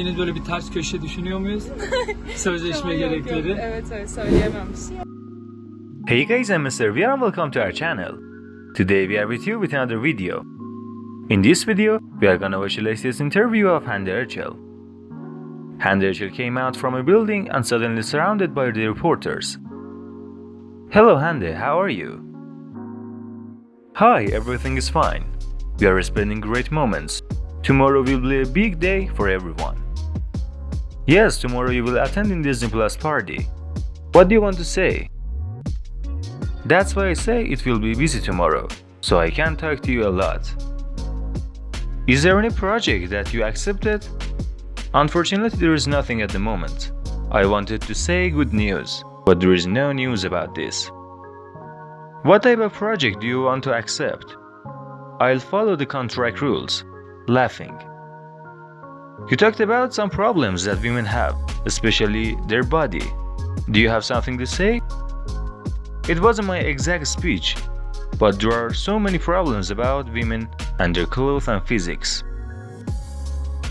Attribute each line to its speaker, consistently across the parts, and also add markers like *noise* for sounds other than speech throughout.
Speaker 1: istediğiniz böyle bir ters köşe düşünüyor muyuz? *laughs* Sözleşme
Speaker 2: Yok, yok. Evet evet söyleyemem bir şey.
Speaker 3: Hey guys, I'm Mr. V and welcome to our channel. Today we are with you with another video. In this video, we are gonna watch the latest interview of Hande Erçel. Hande Erçel came out from a building and suddenly surrounded by the reporters. Hello Hande, how are you? Hi, everything is fine. We are spending great moments. Tomorrow will be a big day for everyone. Yes, tomorrow you will attend in Disney Plus party. What do you want to say? That's why I say it will be busy tomorrow, so I can't talk to you a lot. Is there any project that you accepted? Unfortunately, there is nothing at the moment. I wanted to say good news, but there is no news about this. What type of project do you want to accept? I'll follow the contract rules. Laughing. You talked about some problems that women have, especially their body. Do you have something to say? It wasn't my exact speech, but there are so many problems about women and their clothes and physics.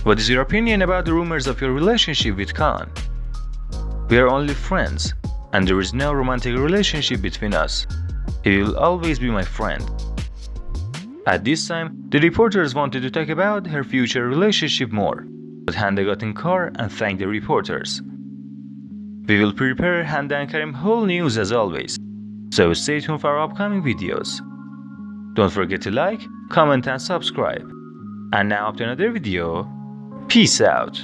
Speaker 3: What is your opinion about the rumors of your relationship with Khan? We are only friends, and there is no romantic relationship between us. He will always be my friend. At this time, the reporters wanted to talk about her future relationship more, but Hande got in car and thanked the reporters. We will prepare Hande and Kerem whole news as always, so stay tuned for our upcoming videos. Don't forget to like, comment and subscribe. And now up to another video. Peace out.